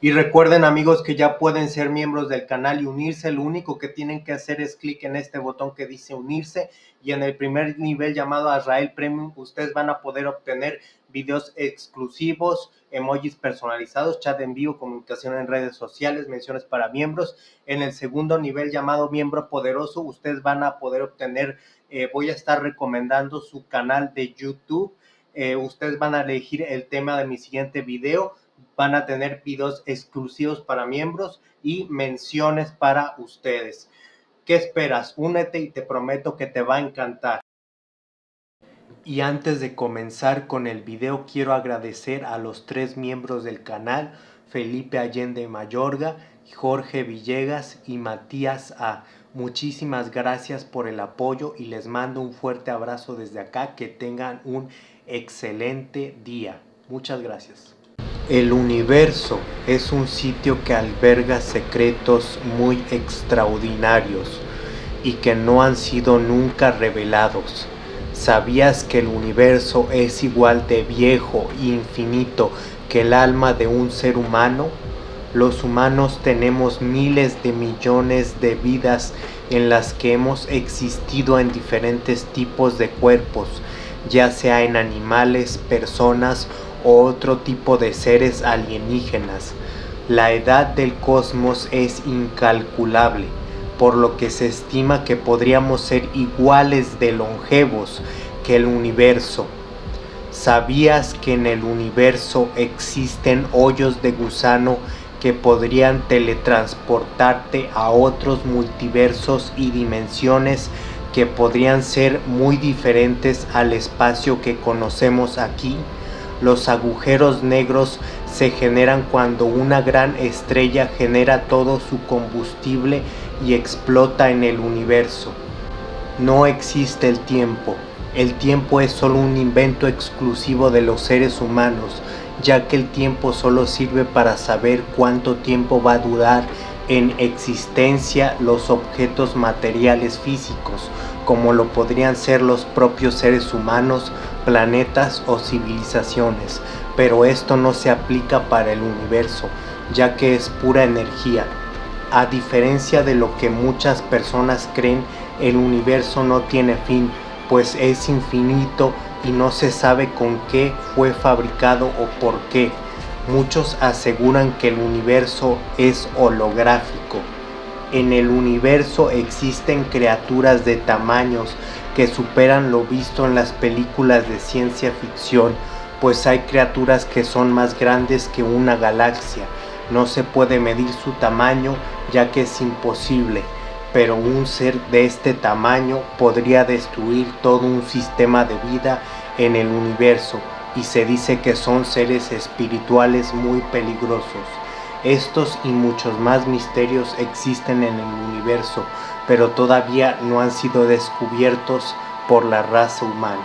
Y recuerden amigos que ya pueden ser miembros del canal y unirse, lo único que tienen que hacer es clic en este botón que dice unirse y en el primer nivel llamado Azrael Premium ustedes van a poder obtener videos exclusivos, emojis personalizados, chat en vivo, comunicación en redes sociales, menciones para miembros. En el segundo nivel llamado miembro poderoso ustedes van a poder obtener, eh, voy a estar recomendando su canal de YouTube, eh, ustedes van a elegir el tema de mi siguiente video, van a tener videos exclusivos para miembros y menciones para ustedes. ¿Qué esperas? Únete y te prometo que te va a encantar. Y antes de comenzar con el video quiero agradecer a los tres miembros del canal, Felipe Allende Mayorga, Jorge Villegas y Matías A. Muchísimas gracias por el apoyo y les mando un fuerte abrazo desde acá. Que tengan un excelente día. Muchas gracias. El universo es un sitio que alberga secretos muy extraordinarios y que no han sido nunca revelados. ¿Sabías que el universo es igual de viejo e infinito que el alma de un ser humano? Los humanos tenemos miles de millones de vidas en las que hemos existido en diferentes tipos de cuerpos, ya sea en animales, personas o otro tipo de seres alienígenas. La edad del cosmos es incalculable, por lo que se estima que podríamos ser iguales de longevos que el universo. ¿Sabías que en el universo existen hoyos de gusano que podrían teletransportarte a otros multiversos y dimensiones que podrían ser muy diferentes al espacio que conocemos aquí? Los agujeros negros se generan cuando una gran estrella genera todo su combustible y explota en el universo. No existe el tiempo. El tiempo es solo un invento exclusivo de los seres humanos, ya que el tiempo solo sirve para saber cuánto tiempo va a durar en existencia los objetos materiales físicos, como lo podrían ser los propios seres humanos, planetas o civilizaciones, pero esto no se aplica para el universo, ya que es pura energía. A diferencia de lo que muchas personas creen, el universo no tiene fin, pues es infinito y no se sabe con qué fue fabricado o por qué. Muchos aseguran que el universo es holográfico. En el universo existen criaturas de tamaños que superan lo visto en las películas de ciencia ficción, pues hay criaturas que son más grandes que una galaxia. No se puede medir su tamaño ya que es imposible, pero un ser de este tamaño podría destruir todo un sistema de vida en el universo y se dice que son seres espirituales muy peligrosos. Estos y muchos más misterios existen en el universo, pero todavía no han sido descubiertos por la raza humana.